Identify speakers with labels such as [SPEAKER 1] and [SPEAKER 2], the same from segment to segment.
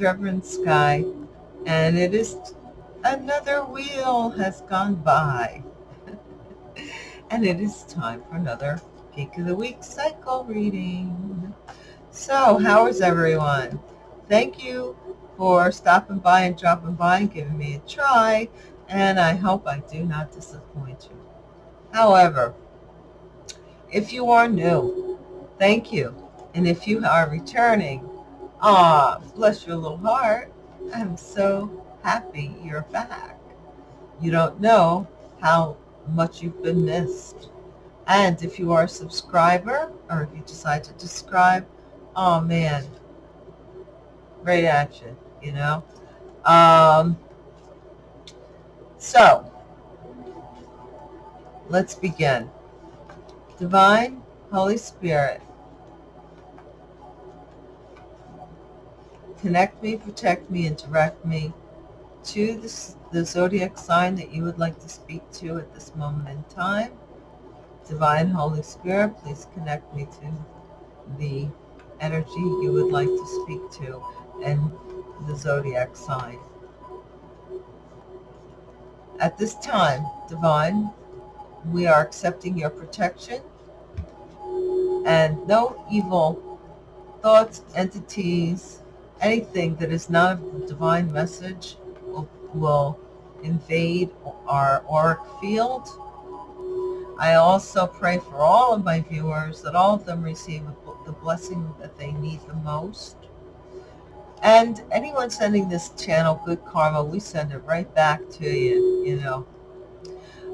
[SPEAKER 1] Reverend Sky, and it is another wheel has gone by. and it is time for another Peak of the Week cycle reading. So, how is everyone? Thank you for stopping by and dropping by and giving me a try, and I hope I do not disappoint you. However, if you are new, thank you. And if you are returning, Ah, bless your little heart. I'm so happy you're back. You don't know how much you've been missed. And if you are a subscriber, or if you decide to subscribe, oh man, great action, you know? Um, so, let's begin. Divine Holy Spirit, connect me, protect me, and direct me to the, the zodiac sign that you would like to speak to at this moment in time. Divine Holy Spirit, please connect me to the energy you would like to speak to and the zodiac sign. At this time, Divine, we are accepting your protection and no evil thoughts, entities, anything that is not a divine message will, will invade our auric field. I also pray for all of my viewers that all of them receive the blessing that they need the most. And anyone sending this channel good karma, we send it right back to you, you know.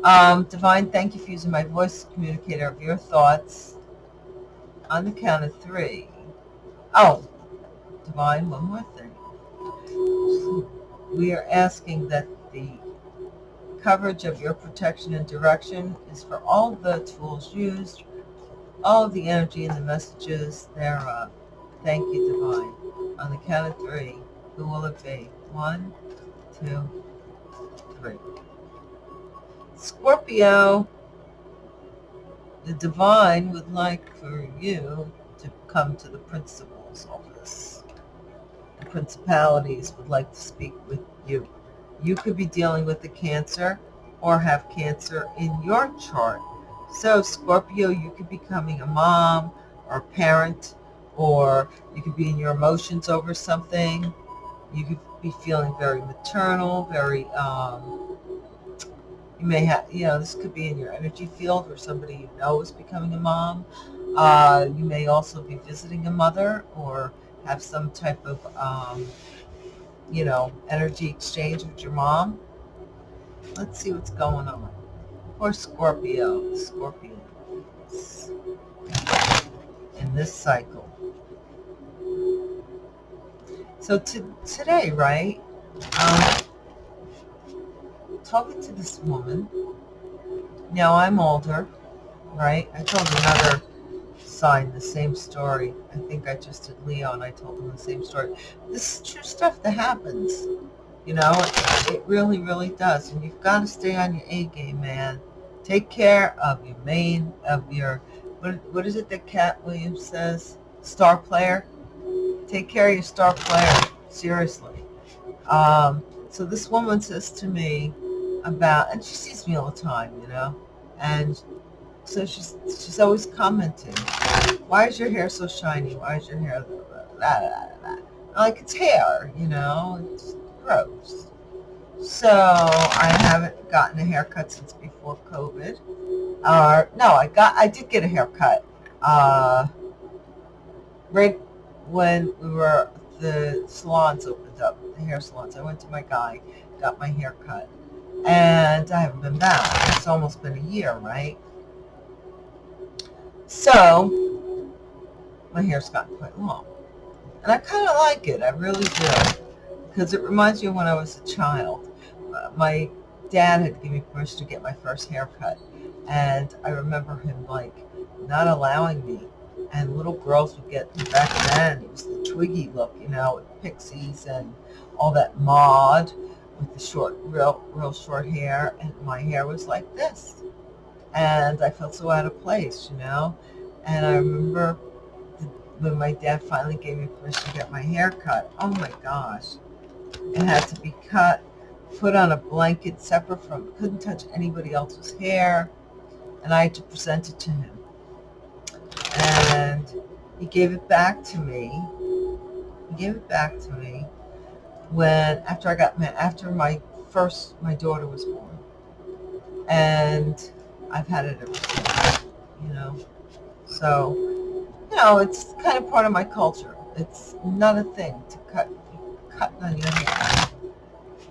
[SPEAKER 1] Um, Divine, thank you for using my voice communicator of your thoughts on the count of three. Oh, Divine, one more thing. We are asking that the coverage of your protection and direction is for all the tools used, all of the energy and the messages thereof. Thank you, Divine. On the count of three, who will it be? One, two, three. Scorpio, the Divine would like for you to come to the principal's office principalities would like to speak with you. You could be dealing with the cancer or have cancer in your chart. So Scorpio, you could be becoming a mom or a parent, or you could be in your emotions over something. You could be feeling very maternal, very, um, you may have, you know, this could be in your energy field where somebody you know is becoming a mom. Uh, you may also be visiting a mother or have some type of, um, you know, energy exchange with your mom. Let's see what's going on. Or Scorpio, Scorpio in this cycle. So to, today, right, um, talking to this woman, now I'm older, right? I told another sign, the same story. I think I just did Leo and I told him the same story. This is true stuff that happens. You know, it, it really, really does. And you've got to stay on your A game, man. Take care of your main, of your, what, what is it that Katt Williams says? Star player? Take care of your star player. Seriously. Um, so this woman says to me about, and she sees me all the time, you know, and so she's she's always commenting, why is your hair so shiny? Why is your hair blah, blah, blah, like it's hair, you know, it's gross. So I haven't gotten a haircut since before COVID. Uh, no, I got I did get a haircut. Uh, right when we were the salons opened up, the hair salons. I went to my guy, got my hair cut, and I haven't been back. It's almost been a year, right? So, my hair's gotten quite long. And I kind of like it. I really do. Because it reminds me of when I was a child. Uh, my dad had given me permission to get my first haircut. And I remember him, like, not allowing me. And little girls would get, back then, it was the Twiggy look, you know, with pixies and all that mod with the short, real, real short hair. And my hair was like this and I felt so out of place, you know. And I remember the when my dad finally gave me permission to get my hair cut. Oh my gosh. It had to be cut, put on a blanket separate from, couldn't touch anybody else's hair. And I had to present it to him. And he gave it back to me. He gave it back to me when, after I got, after my first, my daughter was born. And I've had it ever since, you know. So, you know, it's kind of part of my culture. It's not a thing to cut, cut on your hair.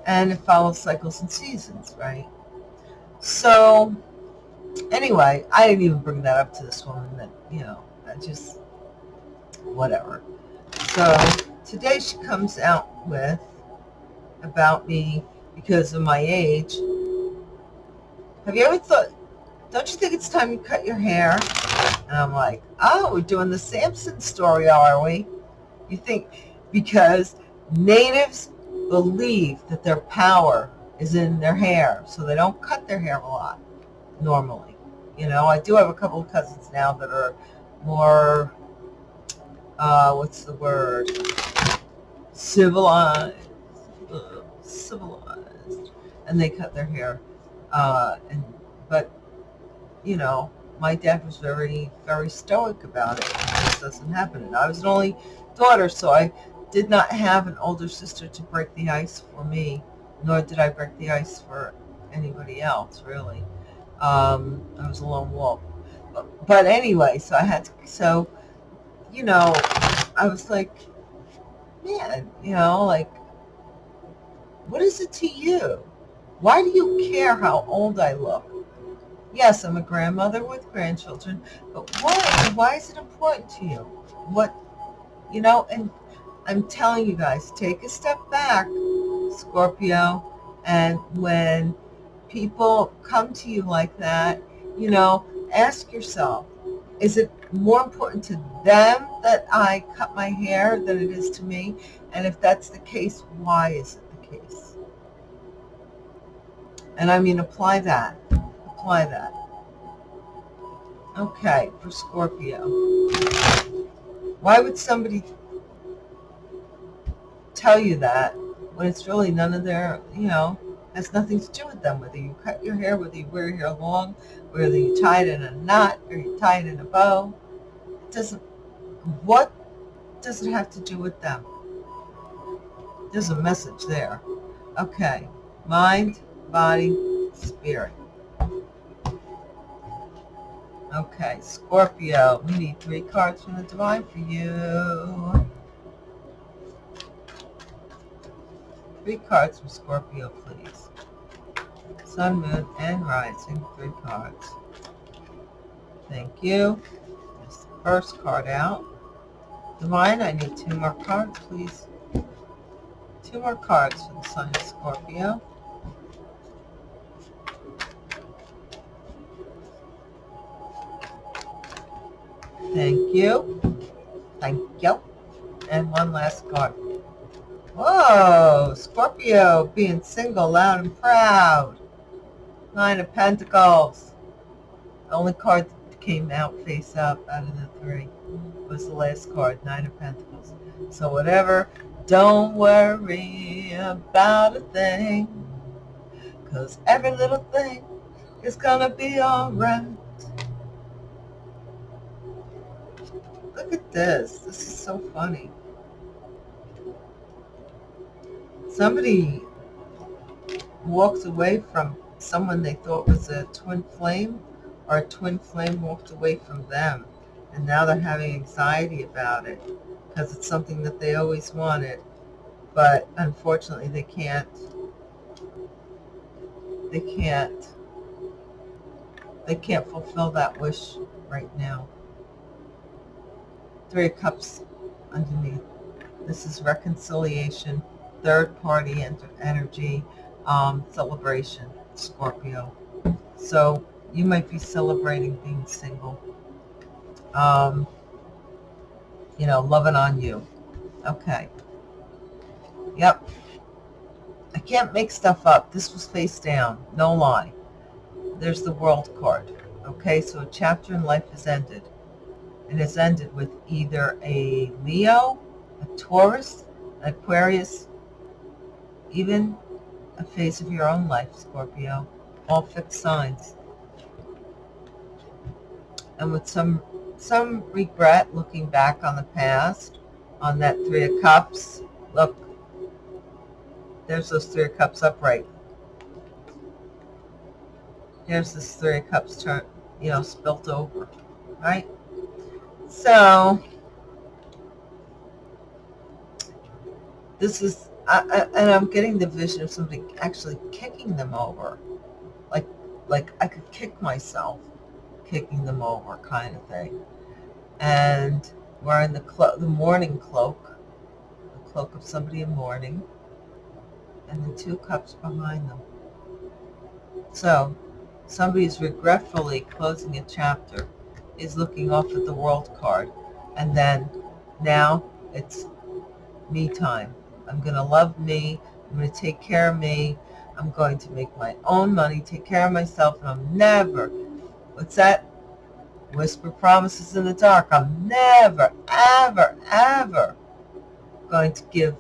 [SPEAKER 1] And it follows cycles and seasons, right? So, anyway, I didn't even bring that up to this woman that, you know, I just, whatever. So, today she comes out with about me because of my age. Have you ever thought, don't you think it's time you cut your hair? And I'm like, oh, we're doing the Samson story, are we? You think, because natives believe that their power is in their hair, so they don't cut their hair a lot, normally. You know, I do have a couple of cousins now that are more, uh, what's the word, civilized, civilized, and they cut their hair. Uh, and but you know, my dad was very, very stoic about it. This doesn't happen. And I was an only daughter, so I did not have an older sister to break the ice for me, nor did I break the ice for anybody else, really. Um, I was a lone wolf. But, but anyway, so I had to, so, you know, I was like, man, you know, like, what is it to you? Why do you care how old I look? Yes, I'm a grandmother with grandchildren, but why? Why is it important to you? What, you know, and I'm telling you guys, take a step back, Scorpio, and when people come to you like that, you know, ask yourself, is it more important to them that I cut my hair than it is to me? And if that's the case, why is it the case? And I mean, apply that apply that. Okay, for Scorpio. Why would somebody tell you that when it's really none of their, you know, has nothing to do with them, whether you cut your hair, whether you wear your hair long, whether you tie it in a knot or you tie it in a bow. It doesn't, what does it have to do with them? There's a message there. Okay, mind, body, spirit. Okay, Scorpio. We need three cards from the Divine for you. Three cards from Scorpio, please. Sun, Moon, and Rising. Three cards. Thank you. There's the first card out. Divine, I need two more cards, please. Two more cards for the sign of Scorpio. Thank you. Thank you. And one last card. Whoa, Scorpio being single, loud and proud. Nine of Pentacles. The only card that came out face up out of the three was the last card, Nine of Pentacles. So whatever, don't worry about a thing. Because every little thing is going to be alright. Look at this. This is so funny. Somebody walks away from someone they thought was a twin flame or a twin flame walked away from them and now they're having anxiety about it because it's something that they always wanted but unfortunately they can't they can't they can't fulfill that wish right now Three Cups underneath. This is reconciliation, third party energy, um, celebration, Scorpio. So you might be celebrating being single. Um, you know, loving on you. Okay. Yep. I can't make stuff up. This was face down. No lie. There's the world card. Okay, so a chapter in life has ended it has ended with either a Leo, a Taurus, an Aquarius, even a phase of your own life, Scorpio. All fixed signs. And with some some regret looking back on the past, on that Three of Cups. Look, there's those Three of Cups upright. Here's this Three of Cups turn, you know, spilt over, right? So, this is, I, I, and I'm getting the vision of somebody actually kicking them over. Like, like I could kick myself kicking them over kind of thing. And wearing the, clo- the mourning cloak, the cloak of somebody in mourning, and the two cups behind them. So, somebody is regretfully closing a chapter, is looking off at the world card, and then now it's me time. I'm going to love me. I'm going to take care of me. I'm going to make my own money, take care of myself, and I'm never, what's that? Whisper promises in the dark. I'm never, ever, ever going to give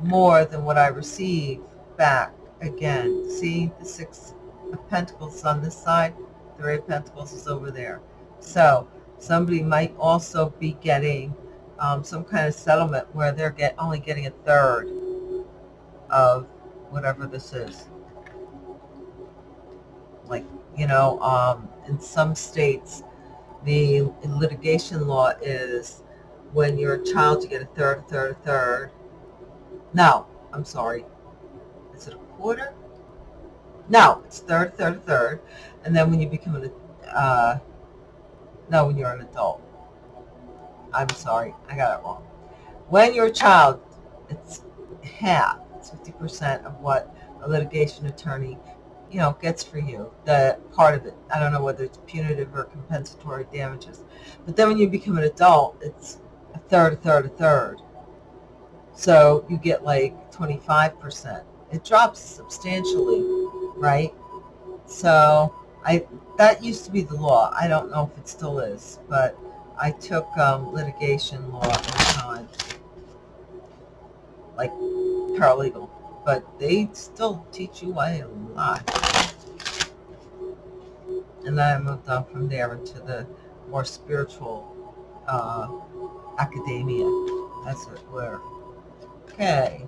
[SPEAKER 1] more than what I receive back again. See the Six of Pentacles on this side? Three of Pentacles is over there. So somebody might also be getting um, some kind of settlement where they're get only getting a third of whatever this is. Like, you know, um, in some states, the litigation law is when you're a child, you get a third, a third, a third. No, I'm sorry. Is it a quarter? No, it's third, third, third. And then when you become an, uh, no, when you're an adult. I'm sorry, I got it wrong. When you're a child, it's half, it's 50% of what a litigation attorney, you know, gets for you, the part of it. I don't know whether it's punitive or compensatory damages. But then when you become an adult, it's a third, a third, a third. So you get like 25%. It drops substantially, right? So I that used to be the law. I don't know if it still is, but I took um, litigation law the time, like paralegal, but they still teach you a lot. And then I moved on from there into the more spiritual uh, academia, as it were. Okay.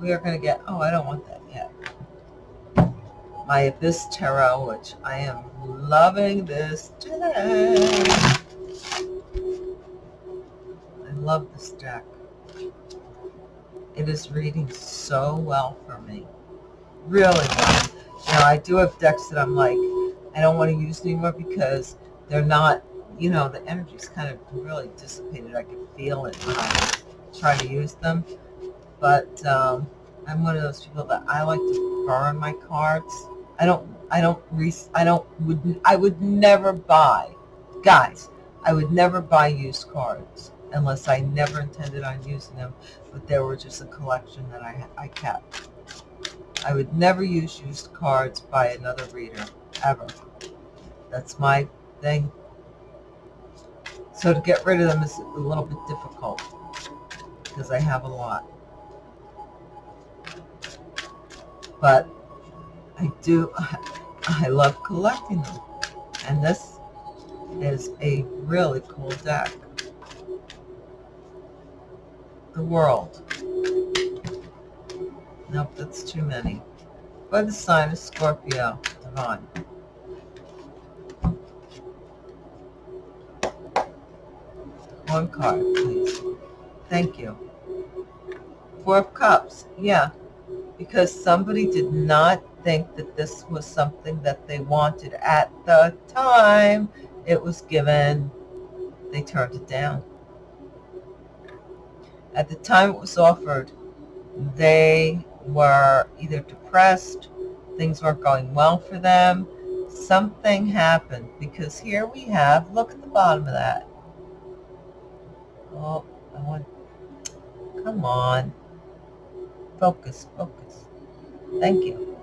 [SPEAKER 1] We are going to get, oh, I don't want that yet. My Abyss Tarot, which I am loving this today. I love this deck. It is reading so well for me. Really well. Now, I do have decks that I'm like, I don't want to use anymore because they're not, you know, the energy's kind of really dissipated. I can feel it when I try to use them. But um, I'm one of those people that I like to burn my cards. I don't, I don't, I don't, would, I would never buy, guys, I would never buy used cards unless I never intended on using them, but they were just a collection that I, I kept. I would never use used cards by another reader, ever. That's my thing. So to get rid of them is a little bit difficult because I have a lot. But I do, I love collecting them. And this is a really cool deck. The World. Nope, that's too many. By the sign of Scorpio, Divine. One card, please. Thank you. Four of Cups. Yeah, because somebody did not think that this was something that they wanted at the time it was given. They turned it down. At the time it was offered, they were either depressed, things weren't going well for them, something happened because here we have, look at the bottom of that. Oh, I want, come on. Focus, focus. Thank you.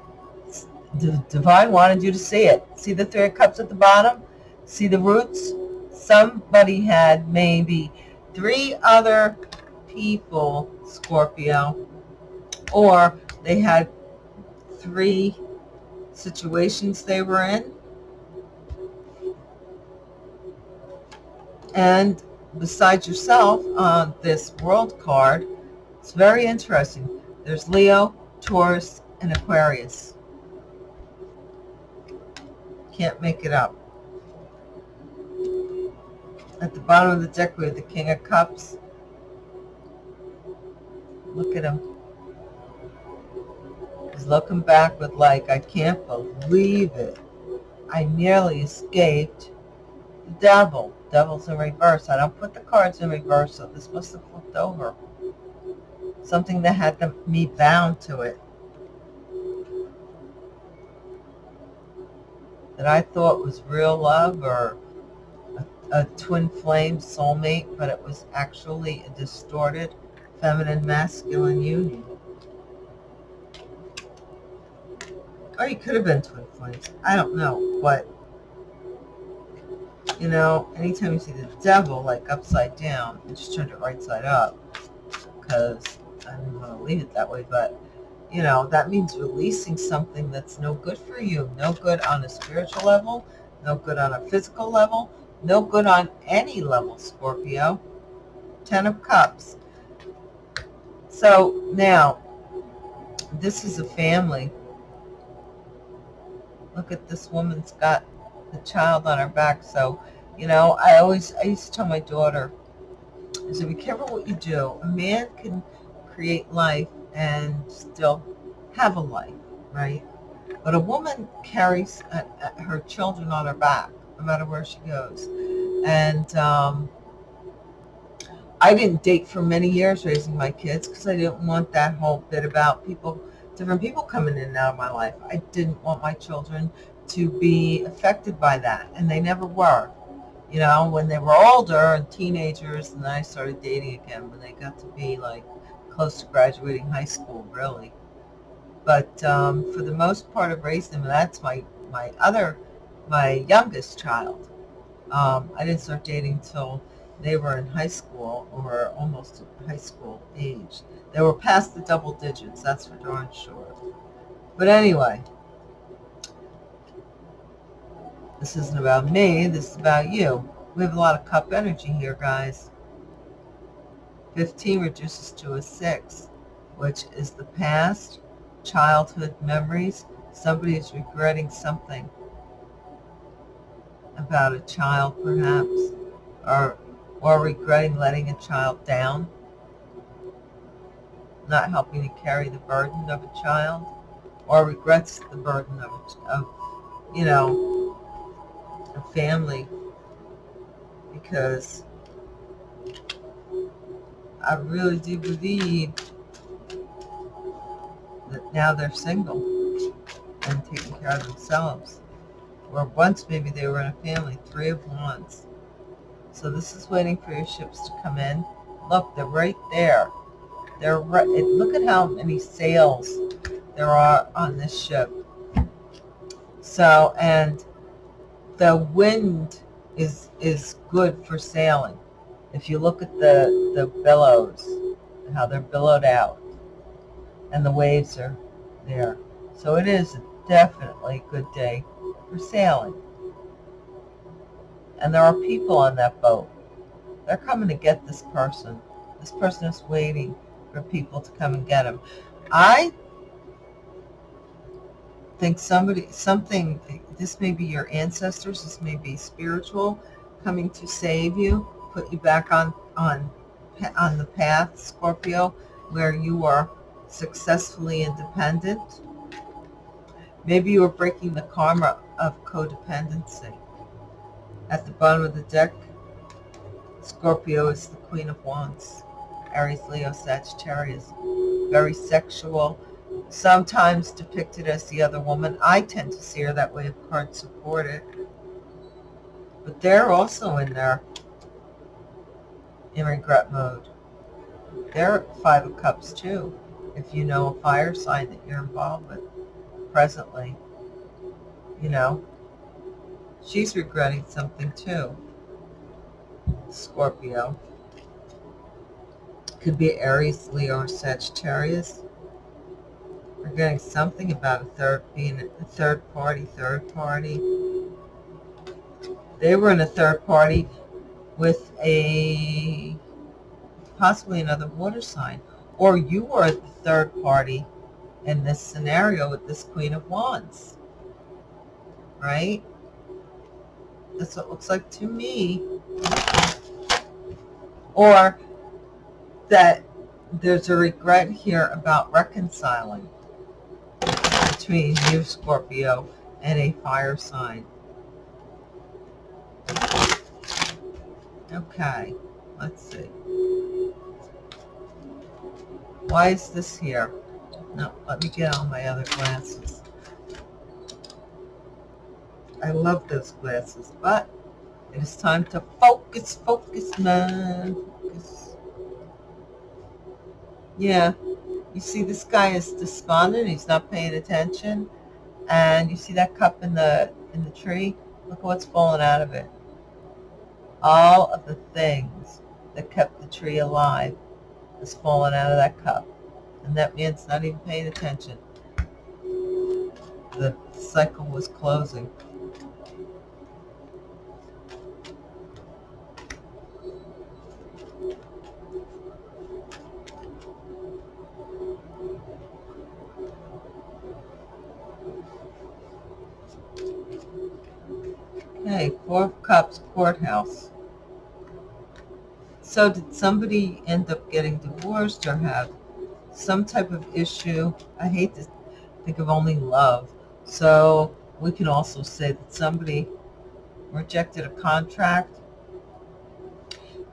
[SPEAKER 1] The divine wanted you to see it. See the three cups at the bottom? See the roots? somebody had maybe three other people, Scorpio, or they had three situations they were in. And besides yourself on this world card, it's very interesting. There's Leo, Taurus, and Aquarius. Can't make it up. At the bottom of the deck, we have the King of Cups. Look at him. He's looking back with like, I can't believe it. I nearly escaped the devil. Devil's in reverse. I don't put the cards in reverse, so this must have flipped over. Something that had me bound to it. That I thought was real love or a, a twin flame soulmate, but it was actually a distorted feminine masculine union. Or you could have been twin flames. I don't know, but you know, anytime you see the devil like upside down, I just turned it right side up because I didn't want to leave it that way, but you know, that means releasing something that's no good for you, no good on a spiritual level, no good on a physical level, no good on any level, Scorpio. Ten of Cups. So now, this is a family. Look at this woman's got the child on her back. So, you know, I always, I used to tell my daughter, I said, be careful what you do. A man can create life and still have a life, right? But a woman carries a, a, her children on her back, no matter where she goes. And um, I didn't date for many years raising my kids because I didn't want that whole bit about people, different people coming in and out of my life. I didn't want my children to be affected by that, and they never were. You know, when they were older and teenagers, and I started dating again when they got to be like close to graduating high school, really. But um, for the most part of raised them, that's my my other, my youngest child. Um, I didn't start dating until they were in high school or almost high school age. They were past the double digits, that's for darn sure. But anyway, this isn't about me, this is about you. We have a lot of cup energy here, guys. 15 reduces to a 6, which is the past, childhood memories. Somebody is regretting something about a child, perhaps, or or regretting letting a child down, not helping to carry the burden of a child, or regrets the burden of, of you know, a family because I really do believe that now they're single and taking care of themselves. Or once maybe they were in a family, three of wands. So this is waiting for your ships to come in. Look, they're right there. They're right. Look at how many sails there are on this ship. So, and the wind is is good for sailing. If you look at the the billows, how they're billowed out, and the waves are there. So it is definitely a good day for sailing and there are people on that boat. They're coming to get this person. This person is waiting for people to come and get him. I think somebody, something, this may be your ancestors, this may be spiritual, coming to save you, put you back on, on, on the path, Scorpio, where you are successfully independent. Maybe you are breaking the karma of codependency. At the bottom of the deck, Scorpio is the Queen of Wands. Aries, Leo, Sagittarius. Very sexual. Sometimes depicted as the other woman. I tend to see her that way if cards support it. But they're also in there in regret mode. They're Five of Cups too, if you know a fire sign that you're involved with presently. You know, she's regretting something too. Scorpio. Could be Aries, Leo, or Sagittarius. We're something about a third being a third party, third party. They were in a third party with a possibly another water sign. Or you were the third party in this scenario with this Queen of Wands. Right? That's what it looks like to me. Or that there's a regret here about reconciling between you, Scorpio, and a fire sign. Okay, let's see. Why is this here? No, let me get on my other glasses. I love those glasses, but it is time to focus, focus, man, focus. Yeah, you see this guy is despondent. He's not paying attention. And you see that cup in the in the tree? Look at what's falling out of it all of the things that kept the tree alive has fallen out of that cup. And that man's not even paying attention. The cycle was closing. Okay, Four Cups Courthouse. So did somebody end up getting divorced or have some type of issue? I hate to think of only love. So we can also say that somebody rejected a contract.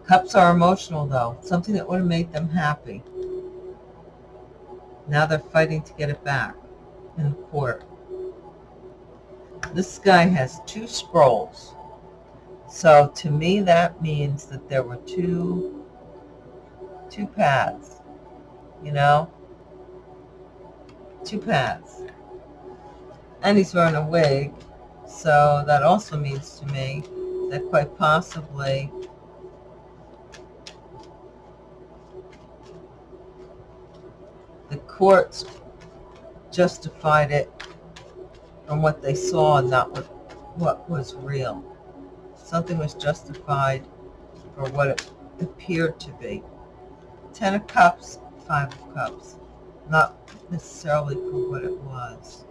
[SPEAKER 1] Cups are emotional though, something that would have made them happy. Now they're fighting to get it back in court. This guy has two scrolls. So to me, that means that there were two, two paths, you know, two paths. And he's wearing a wig. So that also means to me that quite possibly the courts justified it from what they saw, and not what, what was real. Something was justified for what it appeared to be. Ten of Cups, Five of Cups. Not necessarily for what it was.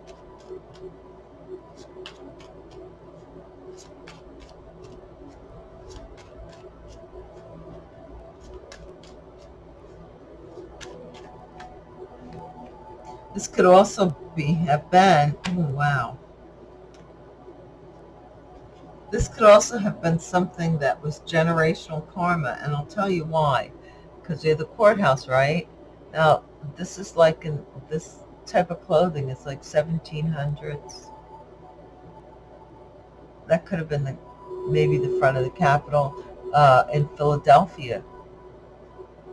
[SPEAKER 1] This could also be have been, oh wow, this could also have been something that was generational karma, and I'll tell you why. Because you're the courthouse, right? Now, this is like in this type of clothing is like 1700s. That could have been the maybe the front of the Capitol uh, in Philadelphia.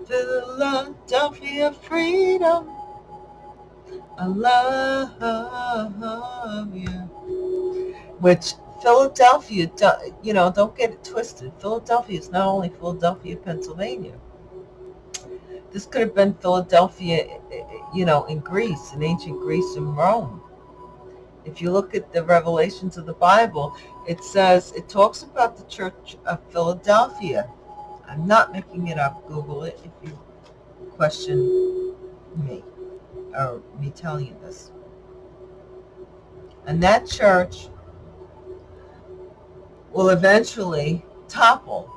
[SPEAKER 1] Philadelphia freedom. I love you. Which Philadelphia, you know, don't get it twisted. Philadelphia is not only Philadelphia, Pennsylvania. This could have been Philadelphia, eh, eh, eh, you know, in Greece, in ancient Greece and Rome. If you look at the revelations of the Bible, it says, it talks about the church of Philadelphia. I'm not making it up. Google it if you question me or me telling you this. And that church will eventually topple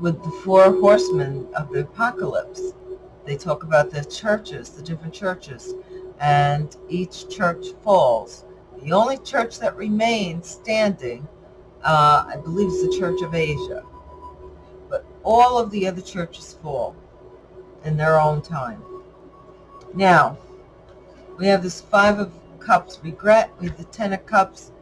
[SPEAKER 1] with the four horsemen of the apocalypse. They talk about the churches, the different churches, and each church falls. The only church that remains standing, uh, I believe, is the Church of Asia. But all of the other churches fall in their own time. Now, we have this Five of Cups regret. We have the Ten of Cups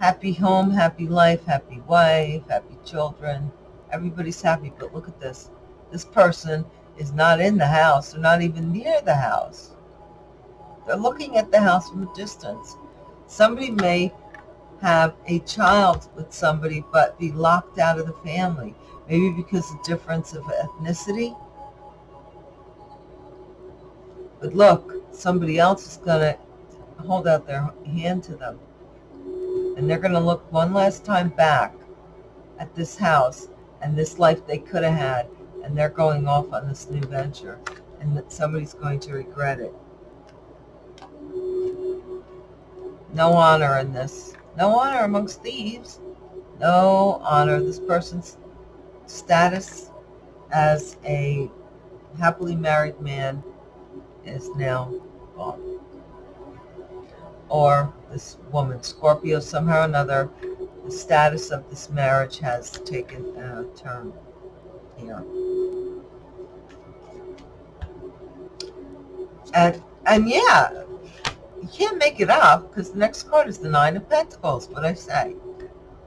[SPEAKER 1] happy home, happy life, happy wife, happy children. Everybody's happy, but look at this. This person is not in the house. They're not even near the house. They're looking at the house from a distance. Somebody may have a child with somebody but be locked out of the family. Maybe because of difference of ethnicity. But look, somebody else is going to hold out their hand to them. And they're going to look one last time back at this house and this life they could have had. And they're going off on this new venture. And that somebody's going to regret it. No honor in this. No honor amongst thieves. No honor. This person's status as a happily married man is now gone. Or this woman, Scorpio, somehow or another, the status of this marriage has taken a turn here. And, and yeah, you can't make it up because the next card is the Nine of Pentacles, what I say.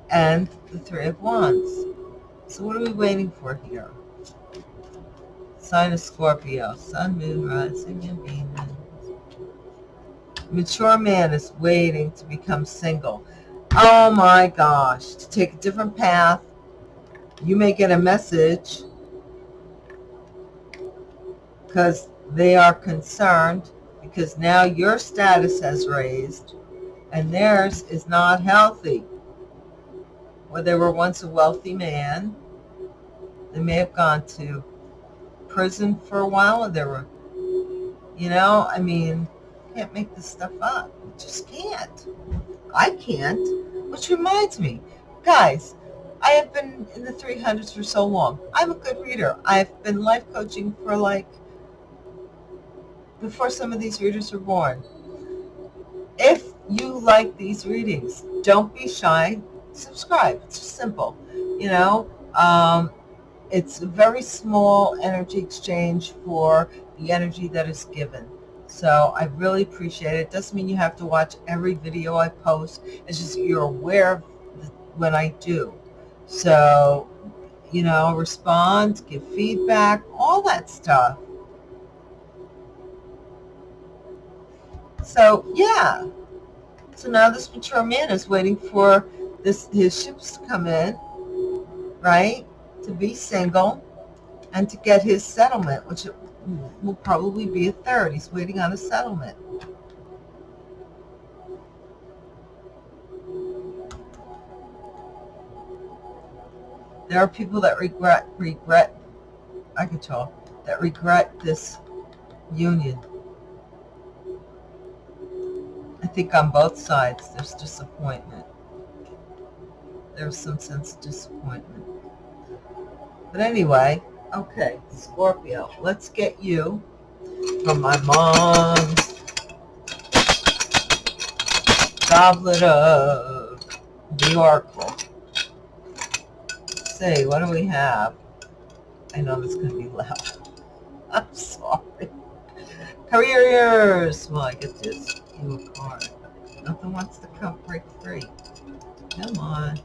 [SPEAKER 1] And the Three of Wands. So what are we waiting for here? Sign of Scorpio, Sun, Moon, Rising, and Venus. Mature man is waiting to become single. Oh my gosh, to take a different path. You may get a message because they are concerned because now your status has raised and theirs is not healthy. Where they were once a wealthy man, they may have gone to prison for a while. There were, you know, I mean, can't make this stuff up. You just can't. I can't. Which reminds me, guys, I have been in the 300s for so long. I'm a good reader. I've been life coaching for like before some of these readers were born. If you like these readings, don't be shy. Subscribe. It's just simple. You know, um, it's a very small energy exchange for the energy that is given. So I really appreciate it. It doesn't mean you have to watch every video I post. It's just you're aware of when I do. So, you know, respond, give feedback, all that stuff. So, yeah. So now this mature man is waiting for this his ships to come in, right? To be single and to get his settlement, which will probably be a third. He's waiting on a settlement. There are people that regret, regret, I can tell, that regret this union. I think on both sides there's disappointment. There's some sense of disappointment. But anyway, Okay, Scorpio, let's get you from my mom's goblet of the Oracle. See, what do we have? I know this is going to be loud. I'm sorry. Careers. Well, I get this. You a card. Nothing wants to come break free. Come on.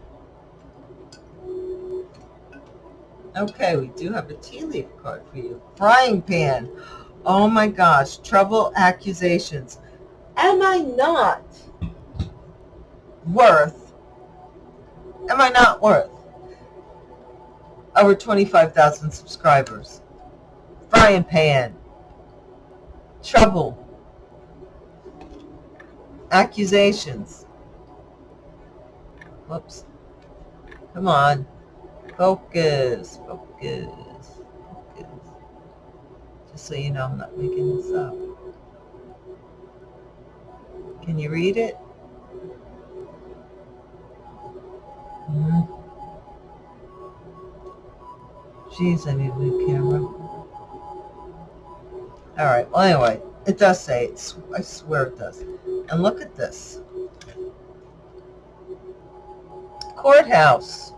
[SPEAKER 1] Okay, we do have a tea leaf card for you. Frying pan. Oh my gosh, trouble accusations. Am I not worth, am I not worth over 25,000 subscribers? Frying pan. Trouble. Accusations. Whoops. Come on. Focus, focus, focus. Just so you know, I'm not making this up. Can you read it? Mm -hmm. Jeez, I need a new camera. All right. Well, anyway, it does say it. I swear it does. And look at this. Courthouse.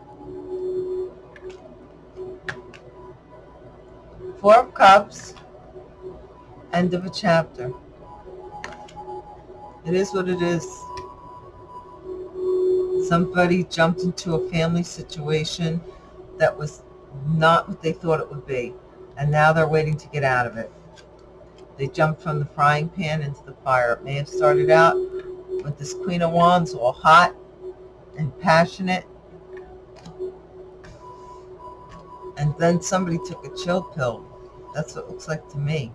[SPEAKER 1] Four of Cups, end of a chapter. It is what it is. Somebody jumped into a family situation that was not what they thought it would be. And now they're waiting to get out of it. They jumped from the frying pan into the fire. It may have started out with this Queen of Wands all hot, and passionate. And then somebody took a chill pill. That's what it looks like to me.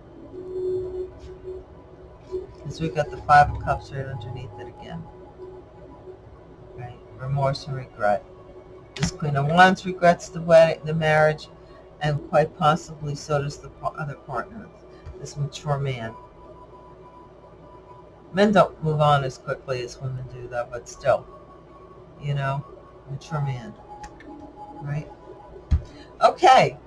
[SPEAKER 1] Because we've got the Five of Cups right underneath it again. Right? Remorse and regret. This Queen of Wands regrets the wedding, the marriage, and quite possibly so does the other partner, this mature man. Men don't move on as quickly as women do, though, but still, you know, mature man, right? Okay,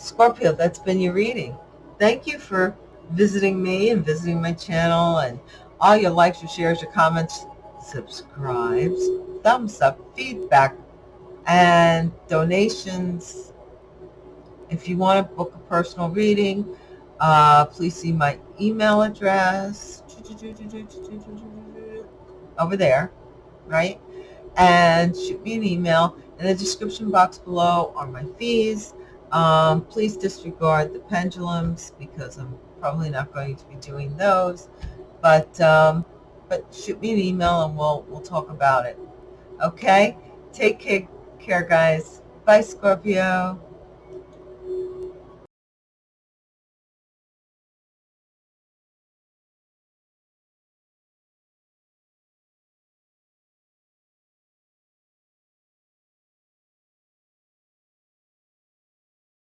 [SPEAKER 1] Scorpio, that's been your reading. Thank you for visiting me and visiting my channel and all your likes, your shares, your comments, subscribes, thumbs up, feedback, and donations. If you want to book a personal reading, uh, please see my email address over there, right? And shoot me an email. In the description box below are my fees. Um, please disregard the pendulums because I'm probably not going to be doing those. But um, but shoot me an email and we'll we'll talk about it. Okay? Take care, care guys. Bye, Scorpio.